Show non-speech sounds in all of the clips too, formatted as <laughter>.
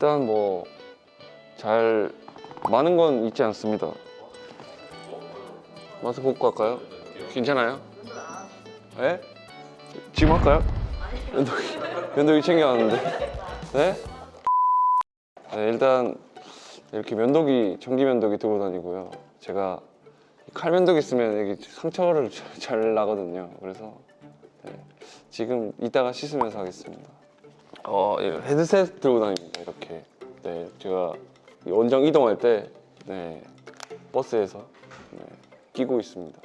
일단 뭐 잘 많은 건 있지 않습니다. 마스크 벗고 할까요? 괜찮아요? 예? 지금 할까요? 면도기, 면도기 챙겨왔는데. 네? 네, 일단 이렇게 면도기, 전기 면도기 들고 다니고요. 제가 칼 면도기 쓰면 여기 상처를 잘, 잘 나거든요. 그래서 네, 지금 이따가 씻으면서 하겠습니다. 어, 예, 헤드셋 들고 다닙니다. 이렇게. 네, 제가 이 원정 이동할 때 네, 버스에서 네, 끼고 있습니다.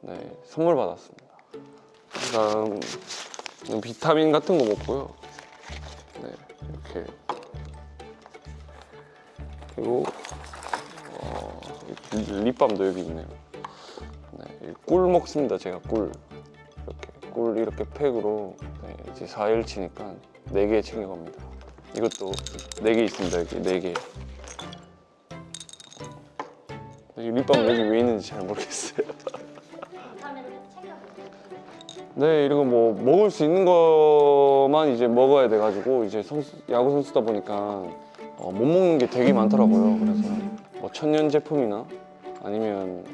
네, 선물 받았습니다. 그다음 비타민 같은 거 먹고요. 네, 이렇게 그리고 어, 립밤도 여기 있네요. 네, 꿀 먹습니다. 제가 꿀 꿀 이렇게 팩으로 네, 이제 4일 치니까 4개 챙겨갑니다. 이것도 4개 있습니다. 여기 4개. 이 립밤 여기 왜 있는지 잘 모르겠어요. <laughs> 네, 이거 뭐 먹을 수 있는 것만 이제 먹어야 돼가지고 이제 선수, 야구 선수다 보니까 어, 못 먹는 게 되게 많더라고요. 그래서 뭐 천연 제품이나 아니면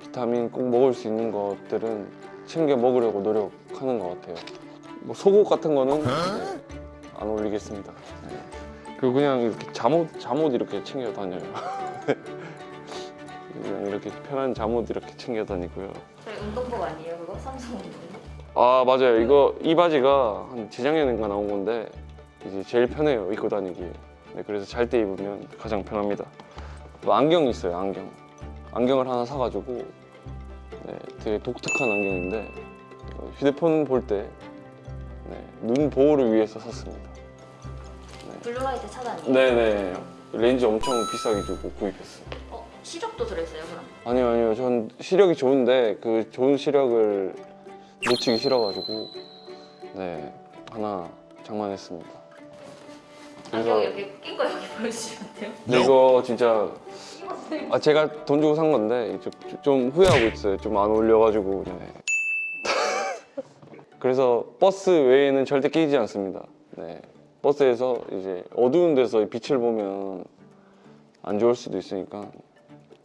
비타민 꼭 먹을 수 있는 것들은 챙겨 먹으려고 노력하는 것 같아요. 뭐 속옷 같은 거는 네, 안 올리겠습니다. 네. 그리고 그냥 이렇게 잠옷 잠옷 이렇게 챙겨 다녀요. <laughs> 그냥 이렇게 편한 잠옷 이렇게 챙겨 다니고요. 저희 운동복 아니에요 그거? 삼성 운동복? 아 맞아요 이거 이 바지가 한 재작년인가 나온 건데 이제 제일 편해요 입고 다니기에 네, 그래서 잘 때 입으면 가장 편합니다 또 안경 있어요 안경 안경을 하나 사가지고 네, 되게 독특한 안경인데 어, 휴대폰 볼 때 눈 보호를 위해서 샀습니다 Blue light 차단이에요? 네네 렌즈 엄청 비싸게 주고 구입했어요 어? 시력도 들어있어요 그럼? 아니요 아니요 전 시력이 좋은데 그 좋은 시력을 놓치기 싫어가지고 네 하나 장만했습니다 안경 이렇게 낀 거 여기 보여주시면 돼요? 이거 진짜 아 제가 돈 주고 산 건데 좀, 좀 후회하고 있어요 좀 안 어울려가지고 네. <laughs> 그래서 버스 외에는 절대 끼지 않습니다 네. 버스에서 이제 어두운 데서 빛을 보면 안 좋을 수도 있으니까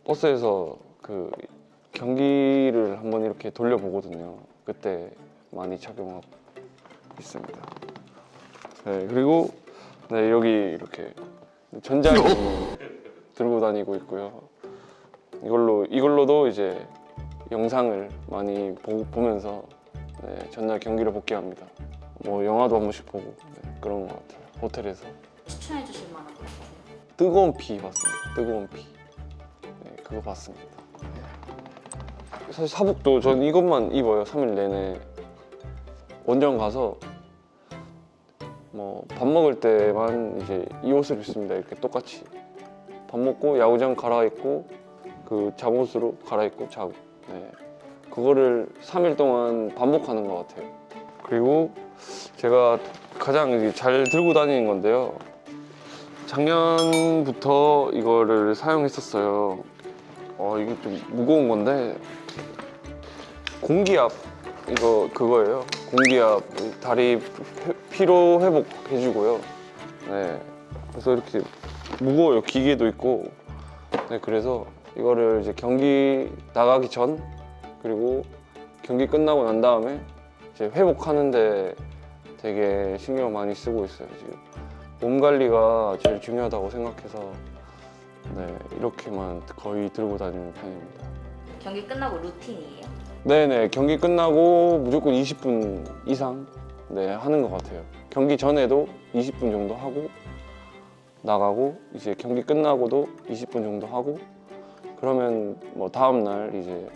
버스에서 그 경기를 한번 이렇게 돌려보거든요. 그때 많이 착용하고 있습니다. 네, 그리고 네, 여기 이렇게 전자기기 <laughs> 들고 다니고 있고요. 이걸로 이걸로도 이제 영상을 많이 보, 보면서 네, 전날 경기를 복귀합니다. 뭐 영화도 한 번씩 보고 네, 그런 것 같아요. 호텔에서 추천해 주실 만한 거? 뜨거운 피 봤습니다. 뜨거운 피. 네, 그거 봤습니다. 사실 사복도 전 이것만 입어요. 3일 내내. 원정 가서 뭐 밥 먹을 때만 이제 이 옷을 입습니다. 이렇게 똑같이. 밥 먹고 야구장 갈아입고 그 잠옷으로 갈아입고 자고. 네. 그거를 3일 동안 반복하는 것 같아요. 그리고 제가 가장 잘 들고 다니는 건데요. 작년부터 이거를 사용했었어요. 어, 이게 좀 무거운 건데 공기압 이거 그거예요. 공기압 다리 회- 피로 회복 해주고요. 네, 그래서 이렇게 무거워요. 기계도 있고. 네, 그래서 이거를 이제 경기 나가기 전 그리고 경기 끝나고 난 다음에 이제 회복하는데 되게 신경 많이 쓰고 있어요 지금. 몸 관리가 제일 중요하다고 생각해서 네 이렇게만 거의 들고 다니는 편입니다. 경기 끝나고 루틴이에요? 네네 경기 끝나고 무조건 20분 이상 네 하는 것 같아요. 경기 전에도 20분 정도 하고 나가고 이제 경기 끝나고도 20분 정도 하고 그러면 뭐 다음 날 이제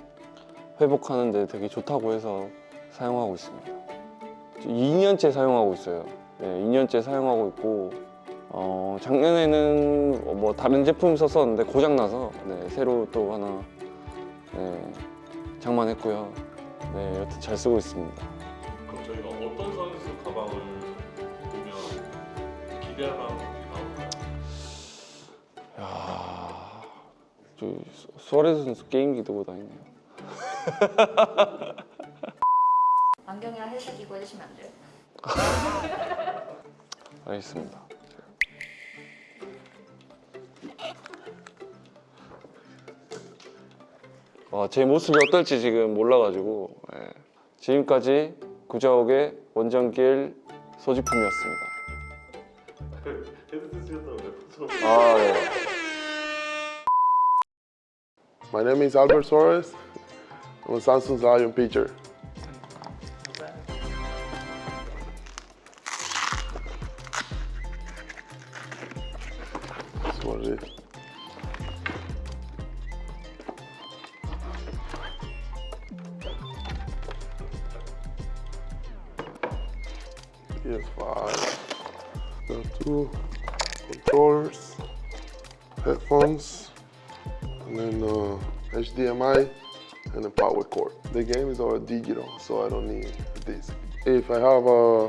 회복하는데 되게 좋다고 해서 사용하고 있습니다. 2년째 사용하고 있어요. 네, 2년째 사용하고 있고 어, 작년에는 뭐 다른 제품 썼었는데 고장 나서 네, 새로 또 하나 네, 장만했고요. 네, 여튼 잘 쓰고 있습니다. 그럼 저희가 어떤 선수 가방을 보면 기대할 만한 저 수아레스 선수 게임기 들고 다니네요 <laughs> 안경이랑 헬스 끼고 해주시면 안 돼요? <laughs> 알겠습니다 어, 제 모습이 어떨지 지금 몰라가지고 예. 지금까지 구자옥의 원정길 소지품이었습니다 <laughs> 아, 예. My name is Albert Suarez. I'm a Samsung Lion pitcher. That's what it is. PS5. Got two controllers, headphones, and then uh, HDMI and a power cord. The game is all digital, so I don't need this. If I have uh,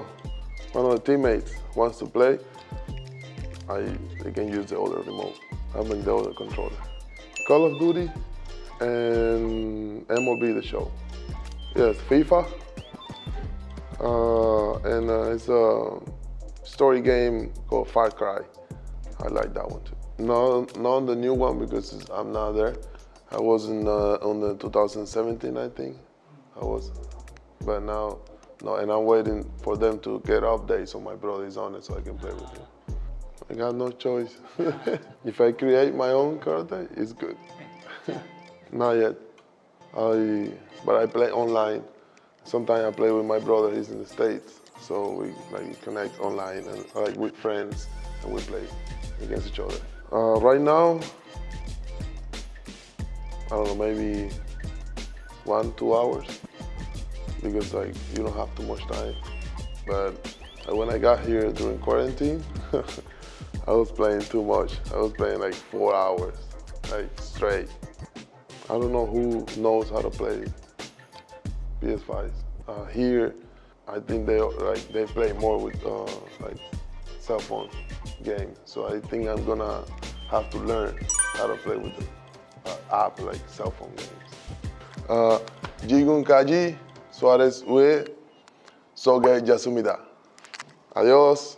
one of the teammates wants to play, I can use the other remote. I mean the other controller. Call of Duty and MLB The Show. Yes, FIFA. Uh, and uh, it's a story game called Far Cry. I like that one too. No, not on the new one because I'm not there. I was in uh, on the 2017, I think. I was, but now, no, and I'm waiting for them to get updates so my brother is on it so I can play with him. I got no choice. <laughs> if I create my own character, it's good. <laughs> not yet. I, but I play online. Sometimes I play with my brother. He's in the states, so we like connect online and like with friends, and we play against each other. Uh, right now, I don't know, maybe one, two hours, because like you don't have too much time. But uh, when I got here during quarantine, <laughs> I was playing too much. I was playing like four hours, like straight. I don't know who knows how to play PS5s. Uh, here, I think they like they play more with uh, like cell phone games. So I think I'm gonna have to learn how to play with the uh, app like cell phone games. Uh, Jigun Kaji Suarez Ue Soge Yasumida. Adios.